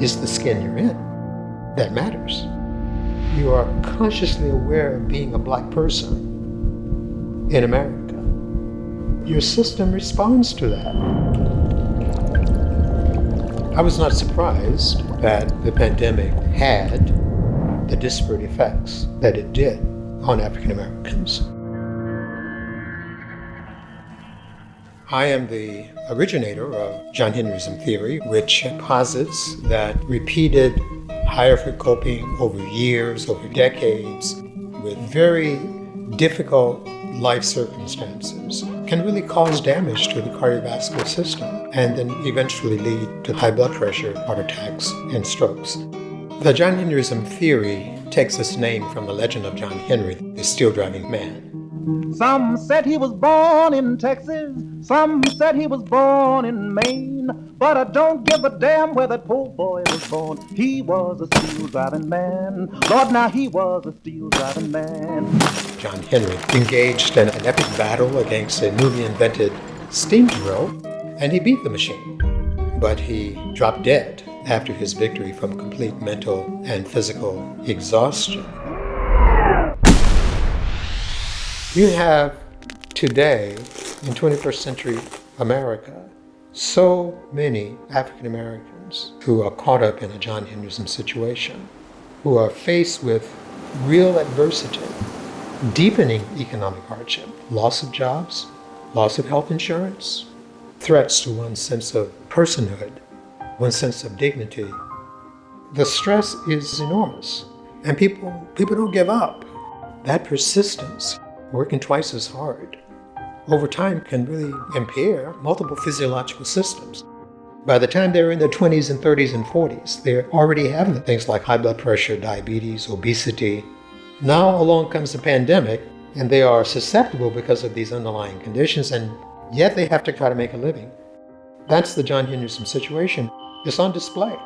is the skin you're in that matters. You are consciously aware of being a black person in America. Your system responds to that. I was not surprised that the pandemic had the disparate effects that it did on African Americans. I am the originator of John Henryism theory, which posits that repeated hierarchical coping over years, over decades, with very difficult life circumstances can really cause damage to the cardiovascular system and then eventually lead to high blood pressure, heart attacks, and strokes. The John Henryism theory takes its name from the legend of John Henry, the steel driving man. Some said he was born in Texas, some said he was born in Maine. But I don't give a damn where that poor boy was born. He was a steel driving man. Lord, now he was a steel driving man. John Henry engaged in an epic battle against a newly invented steam drill, and he beat the machine. But he dropped dead after his victory from complete mental and physical exhaustion. You have today, in 21st century America, so many African Americans who are caught up in a John Henryism situation, who are faced with real adversity, deepening economic hardship, loss of jobs, loss of health insurance, threats to one's sense of personhood, one's sense of dignity. The stress is enormous, and people, people don't give up. That persistence working twice as hard over time can really impair multiple physiological systems. By the time they're in their 20s and 30s and 40s, they're already having things like high blood pressure, diabetes, obesity. Now along comes the pandemic, and they are susceptible because of these underlying conditions, and yet they have to try to make a living. That's the John Henryism situation. It's on display.